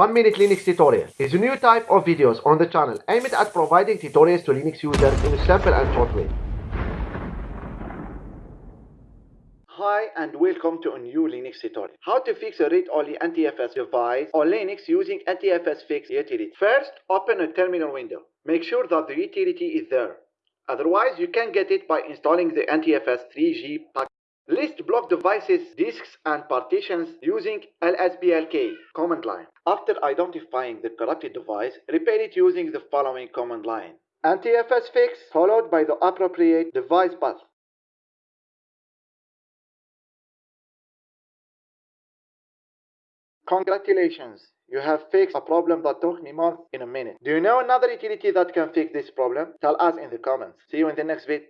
1 Minute Linux Tutorial is a new type of videos on the channel aimed at providing tutorials to Linux users in a simple and short way. Hi and welcome to a new Linux tutorial. How to fix a read-only NTFS device on Linux using NTFS Fix utility. First, open a terminal window. Make sure that the utility is there. Otherwise, you can get it by installing the NTFS 3G package. List block devices, disks, and partitions using lsblk command line. After identifying the corrupted device, repair it using the following command line. NTFS fix followed by the appropriate device path. Congratulations, you have fixed a problem that took me months in a minute. Do you know another utility that can fix this problem? Tell us in the comments. See you in the next video.